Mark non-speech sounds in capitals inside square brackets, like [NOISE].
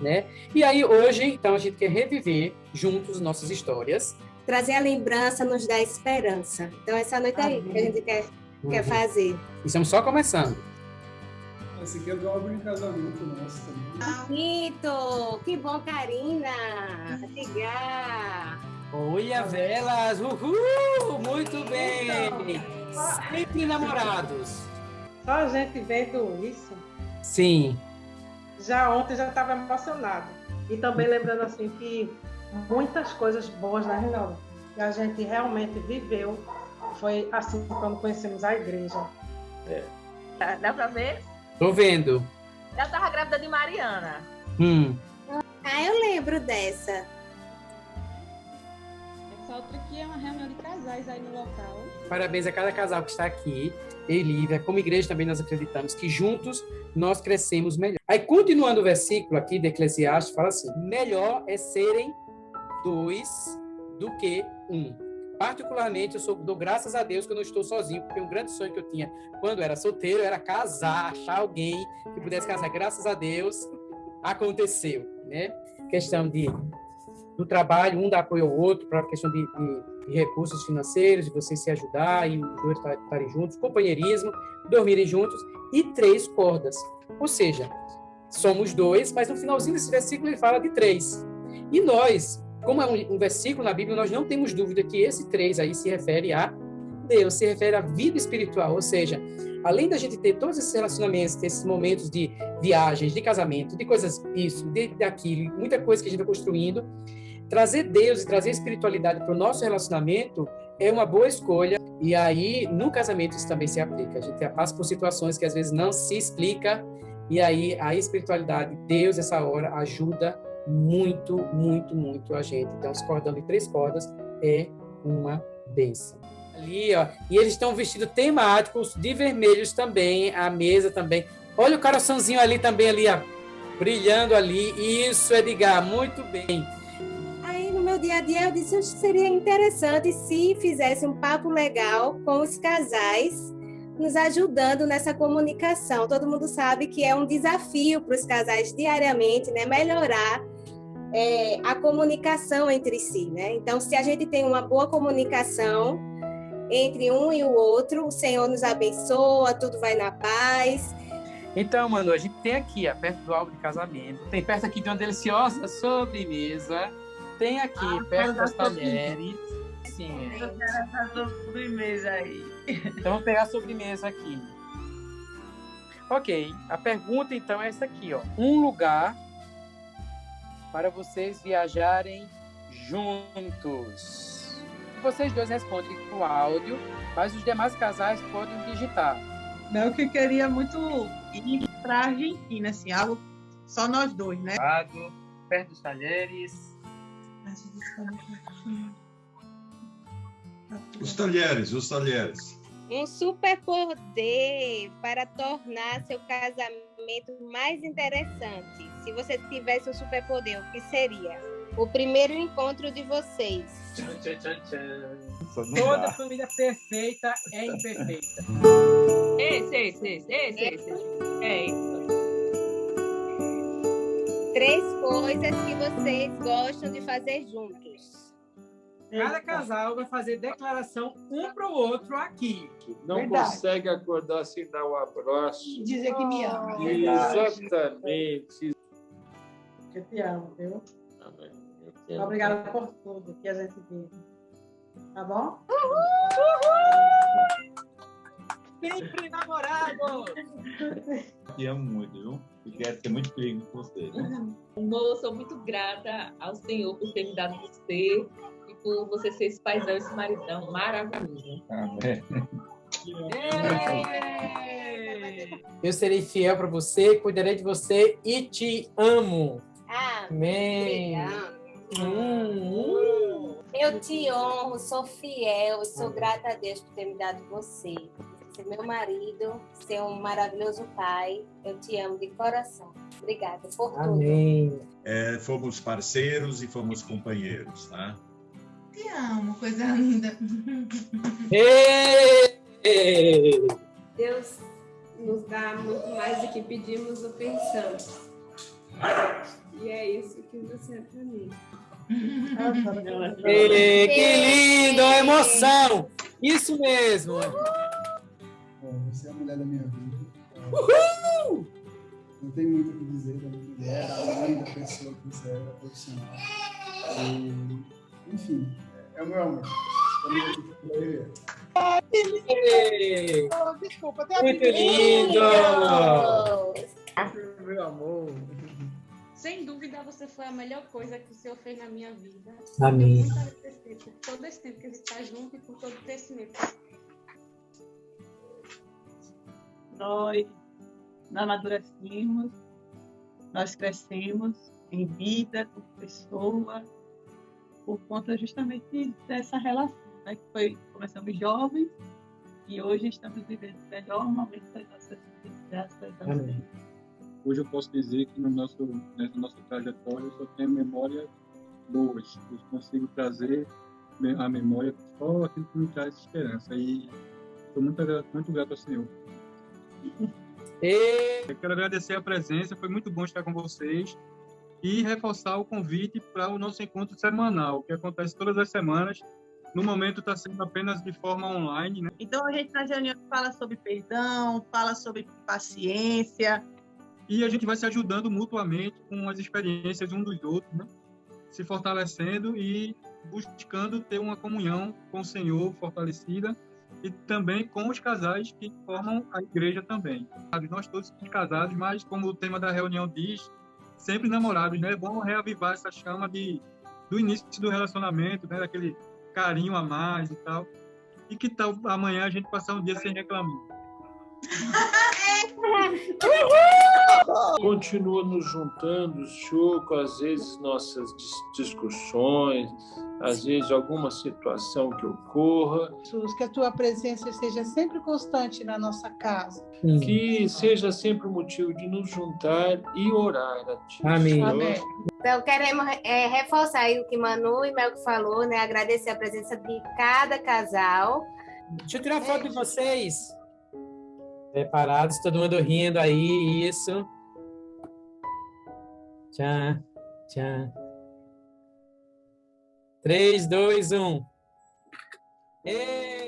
né? E aí hoje, então, a gente quer reviver juntos nossas histórias. Trazer a lembrança nos dá esperança. Então, essa noite aí que a gente quer, uhum. quer fazer. Estamos só começando. Esse aqui é o álbum de casamento nosso também. Bonito! Que bom, Karina! Ligar! Olha, velas! Uhul! Muito bem! Sempre namorados. Só a gente vendo isso. Sim. Já ontem já estava emocionado. E também lembrando assim que muitas coisas boas, né, Reinaldo? Que a gente realmente viveu. Foi assim quando conhecemos a igreja. É. Dá, dá para ver? Tô vendo. Ela estava grávida de Mariana. Hum. Ah, eu lembro dessa. Outra aqui é uma reunião de casais aí no local. Parabéns a cada casal que está aqui. E Lívia, como igreja também nós acreditamos que juntos nós crescemos melhor. Aí, continuando o versículo aqui de Eclesiastes, fala assim: melhor é serem dois do que um. Particularmente, eu sou, dou graças a Deus que eu não estou sozinho, porque um grande sonho que eu tinha quando era solteiro era casar, achar alguém que pudesse casar. Graças a Deus, aconteceu, né? Questão de do trabalho, um dá apoio ao outro, para a questão de, de, de, recursos financeiros, de vocês se ajudar e os dois estarem juntos, companheirismo, dormirem juntos, e três cordas. Ou seja, somos dois, mas no finalzinho desse versículo ele fala de três. E nós, como é um, um, versículo na Bíblia, nós não temos dúvida que esse três aí se refere a Deus, se refere à vida espiritual, ou seja, além da gente ter todos esses relacionamentos, ter esses momentos de viagens, de casamento, de coisas isso, de daquilo, muita coisa que a gente está construindo, trazer Deus e trazer espiritualidade para o nosso relacionamento é uma boa escolha. E aí, no casamento, isso também se aplica. A gente passa por situações que às vezes não se explica, e aí a espiritualidade, Deus, essa hora, ajuda muito, muito, muito a gente. Então, esse cordão de três cordas é uma benção. Ali, ó, e eles estão vestidos temáticos de vermelhos também, a mesa também. Olha o coraçãozinho ali também, ali, ó, brilhando ali. Isso, Edgar, muito bem. Aí, no meu dia a dia, eu disse que seria interessante se fizesse um papo legal com os casais nos ajudando nessa comunicação. Todo mundo sabe que é um desafio para os casais diariamente, né? Melhorar é, a comunicação entre si, né? Então, se a gente tem uma boa comunicação entre um e o outro, o Senhor nos abençoa, tudo vai na paz. Então, mano, a gente tem aqui, ó, perto do álbum de casamento, tem perto aqui de uma deliciosa sobremesa, tem aqui ah, perto das talheres. Sim. Eu quero essa sobremesa aí. Então, vamos pegar a sobremesa aqui. Ok, a pergunta então é essa aqui, ó. Um lugar para vocês viajarem juntos. Vocês dois respondem com áudio, mas os demais casais podem digitar. Não, que eu queria muito ir para a Argentina, assim, algo só nós dois, né? Perto dos talheres. Os talheres, os talheres um superpoder para tornar seu casamento mais interessante. Se você tivesse um superpoder, o que seria? O primeiro encontro de vocês. Tchan, tchan, tchan, Toda família perfeita é imperfeita. Esse, esse, esse, esse, esse. É isso. Três coisas que vocês gostam de fazer juntos. Cada casal vai fazer declaração um para o outro aqui. Não Verdade. consegue acordar sem dar um abraço. Dizer que me ama. Exatamente. Eu te amo, viu? Amém. Obrigada por tudo que a gente vive. Tá bom? Uhul! Sempre namorado! Te amo muito, viu? E quero ter muito feliz com você. Eu sou muito grata ao Senhor por ter me dado você por você ser esse paizão, esse maridão maravilhoso. Amém. Eu serei fiel para você, cuidarei de você e te amo. Amém. Hum, Eu te honro, sou fiel, sou grata a Deus por ter me dado você. Ser meu marido, ser um maravilhoso pai. Eu te amo de coração. Obrigada por tudo. Amém. É, fomos parceiros e fomos companheiros, tá? Te amo, coisa linda. Deus nos dá muito mais do que pedimos ou pensamos. E é que você é para mim. Ei, que lindo, emoção! Isso mesmo! Bom, você é a mulher da minha vida. Uhul! Não tem muito o que dizer da minha mulher, além da pessoa que você é, da profissional. E, enfim, é, é o meu amor. Oh, desculpa, Muito a lindo! Meu amor. Sem dúvida, você foi a melhor coisa que o Senhor fez na minha vida. Amém. Muito agradecer por todo esse tempo que a gente está junto e por todo o crescimento. nós amadurecemos, nós crescemos em vida, como pessoa, por conta justamente dessa relação, né? que foi, começamos jovens e hoje estamos vivendo o melhor momento das nossas vidas, graças a Deus. Hoje eu posso dizer que no nosso, nessa nossa trajetória eu só tenho memórias boas. Eu consigo trazer me- a memória só aquilo que me traz esperança. E estou muito, muito grato ao Senhor. Ei, Eu quero agradecer a presença, foi muito bom estar com vocês e reforçar o convite para o nosso encontro semanal, que acontece todas as semanas. No momento está sendo apenas de forma online, né? Então, a gente nas reuniões fala sobre perdão, fala sobre paciência, E a gente vai se ajudando mutuamente com as experiências um dos outros, né? se fortalecendo e buscando ter uma comunhão com o Senhor fortalecida e também com os casais que formam a igreja também. Nós todos somos casados, mas como o tema da reunião diz, sempre namorados, né? É bom reavivar essa chama de, do início do relacionamento, né? Daquele carinho a mais e tal. E que tal amanhã a gente passar um dia sem reclamar? [LAUGHS] continua nos juntando, Chuco, às vezes nossas dis- discussões, às vezes alguma situação que ocorra, Jesus, que a tua presença seja sempre constante na nossa casa. que seja sempre motivo de nos juntar e orar a Ti. Amém. Amém. Então, queremos é, reforçar aí o que Manu e Melco falou, né? Agradecer a presença de cada casal. Deixa eu tirar foto de vocês. Preparados, todo mundo rindo aí, isso. Tchau, tchau. 3, 2, 1. Ei!